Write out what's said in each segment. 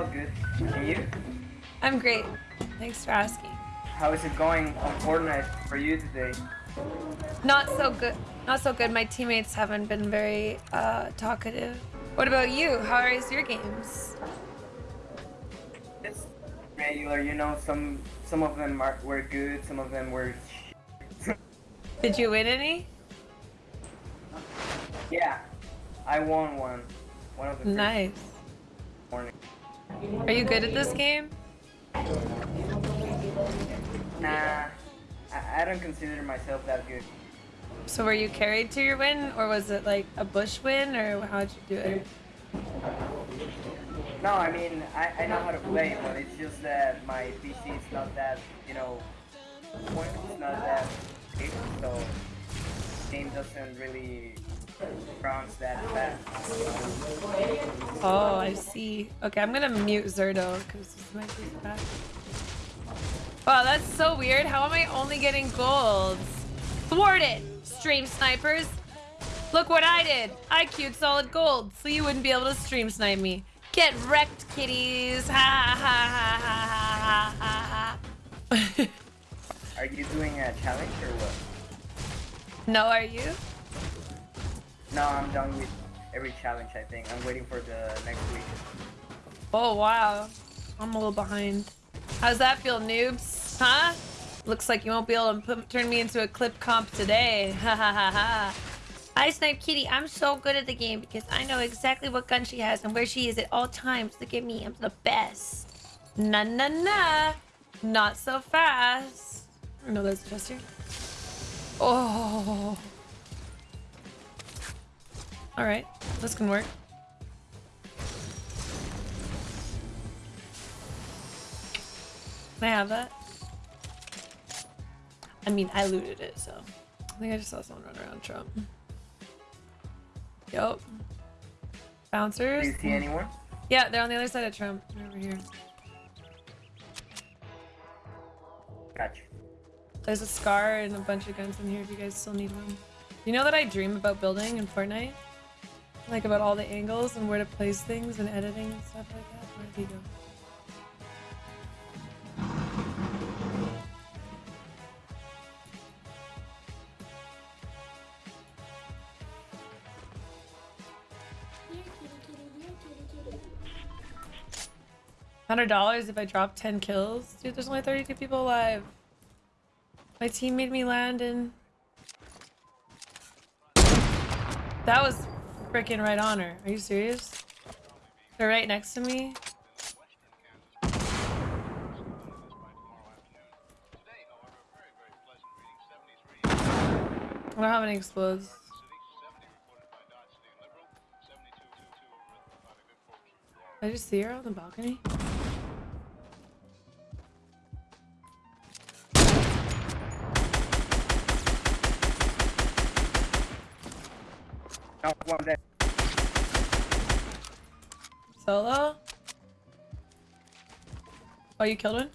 all good. And you? I'm great. Thanks for asking. How is it going on Fortnite for you today? Not so good. Not so good. My teammates haven't been very uh, talkative. What about you? How is your games? It's regular, you know. Some some of them are, were good, some of them were. Did you win any? yeah, I won one. One of the. Nice. Morning. Are you good at this game? Nah, I, I don't consider myself that good. So were you carried to your win, or was it like a bush win, or how'd you do it? No, I mean I, I know how to play, but it's just that my PC is not that you know, point is not that big, so game doesn't really bounce that fast. Oh, I see. Okay, I'm gonna mute Zerto because this might be bad. Wow, that's so weird. How am I only getting golds? Thwarted! Stream snipers! Look what I did! I queued solid gold, so you wouldn't be able to stream snipe me. Get wrecked, kitties! Ha ha ha ha ha ha ha. Are you doing a challenge or what? no, are you? No, I'm done with every challenge. I think I'm waiting for the next week. Oh, wow. I'm a little behind. How's that feel, noobs? Huh? Looks like you won't be able to put, turn me into a clip comp today. Ha ha ha ha. I Snipe Kitty, I'm so good at the game because I know exactly what gun she has and where she is at all times. Look at me, I'm the best. Na na na. Not so fast. No, that's just Chester. Oh. Alright, this can work. Can I have that? I mean, I looted it, so. I think I just saw someone run around Trump. Yup. Bouncers? Do you see anyone? Yeah, they're on the other side of Trump. They're over here. Gotcha. There's a scar and a bunch of guns in here if you guys still need one. You know that I dream about building in Fortnite? Like about all the angles and where to place things and editing and stuff like that? Where did he go? Hundred dollars if I drop ten kills? Dude, there's only 32 people alive. My team made me land in... That was freaking right on her. Are you serious? They're right next to me. I don't have any explodes. Did I just see her on the balcony? One there. Solo? Oh, you killed one?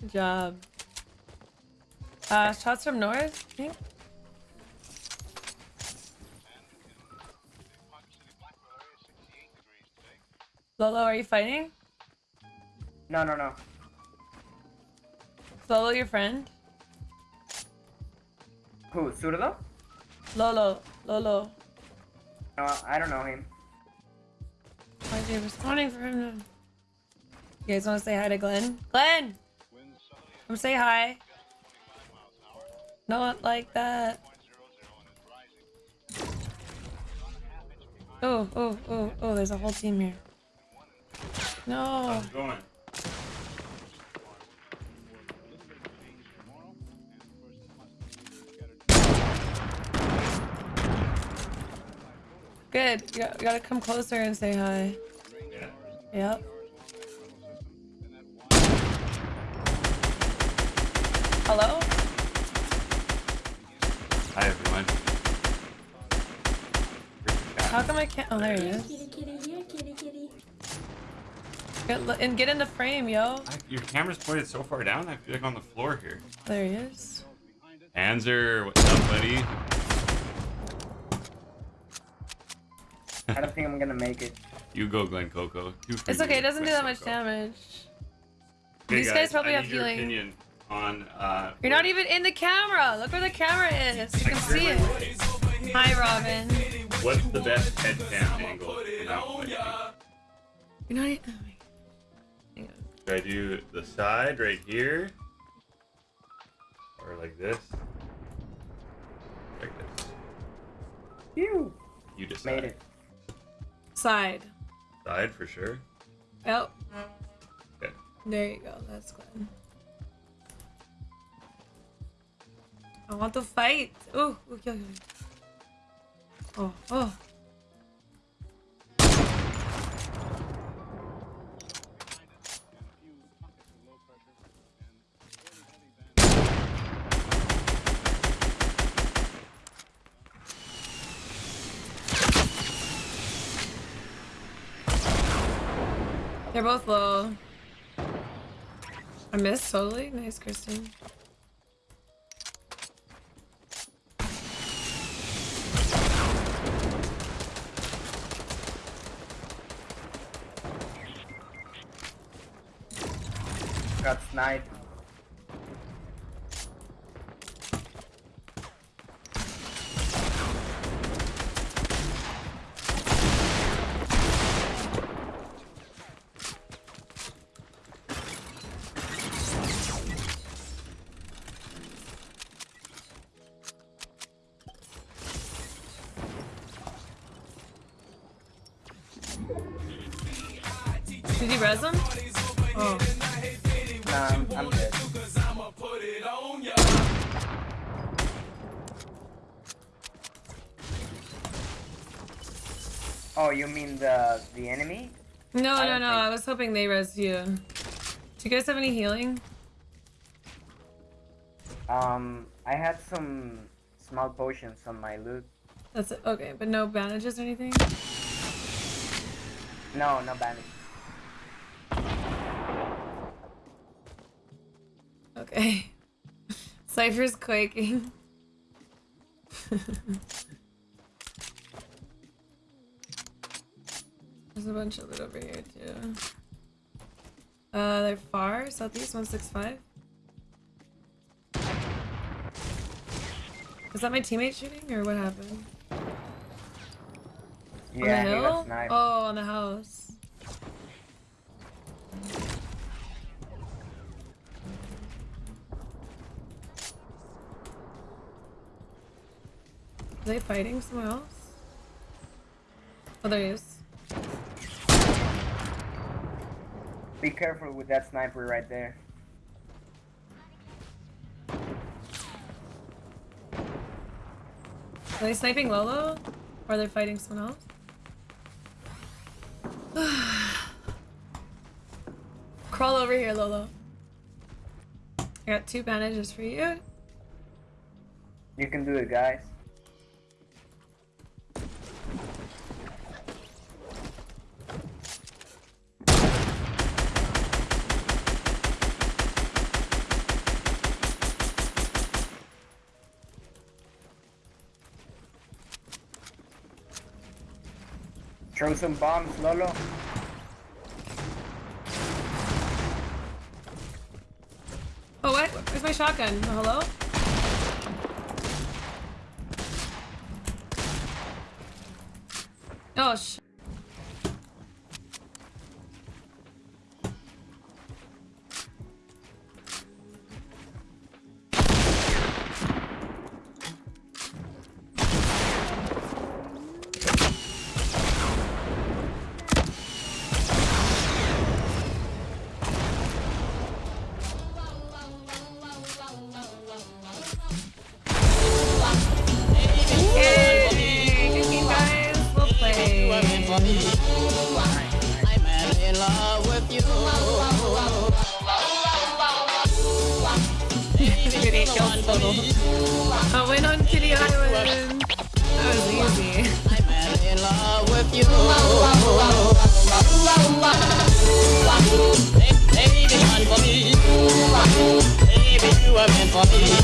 Good job. Uh, shots from north, I think? Lolo, are you fighting? No, no, no. Lolo, your friend? Who? Surdo? Lolo, Lolo. No, I don't know him. Why is he responding for him to... You guys want to say hi to Glenn? Glenn! Come say hi. Not like that. Oh, oh, oh, oh, there's a whole team here. No. Good. You got- you gotta come closer and say hi. Yeah. Yep. Hello? Hi everyone. How come I can't? Oh, there he is. Kitty, kitty, here, kitty, kitty. Get, and get in the frame, yo. Your camera's pointed so far down. I feel like on the floor here. There he is. Anzer, what's up, buddy? I don't think I'm gonna make it. You go, Glen Coco. It's okay. It doesn't do Glen that much damage. Okay, These guys probably I have need your healing. opinion on. Uh, You're not even in the camera. Look where the camera is. You can see it. Hi, Robin. What's the best head cam angle for You're not even. Should I do the side right here? Or like this? Like this. Phew. You decide. Made it. Side. Side for sure. Oh, Okay. there you go. That's good. I want to fight. Oh, okay, okay. Oh, oh. They're both low. I missed totally. Nice, Kristen. Got sniped. Did you res him? Oh. Nah, I'm. Oh, you mean the the enemy? No, I no, no. think- I was hoping they res you. Do you guys have any healing? Um, I had some small potions on my loot. That's it. Okay, but no bandages or anything? No, no bandage. Okay. Cypher's quaking. There's a bunch of loot over here too. Uh, they're far, southeast 165. Is that my teammate shooting or what happened? Yeah, on the hill? Oh, on the house. Are they fighting somewhere else? Oh, there he is. Be careful with that sniper right there. Are they sniping Lolo? Or are they fighting someone else? Crawl over here, Lolo. I got two bandages for you. You can do it, guys. Throw some bombs, Lolo. Oh, what? Where's my shotgun? Hello? Oh. I'm in love with you. I went on Kitty Island. That was easy. I'm in love with you. Baby, you are meant for me.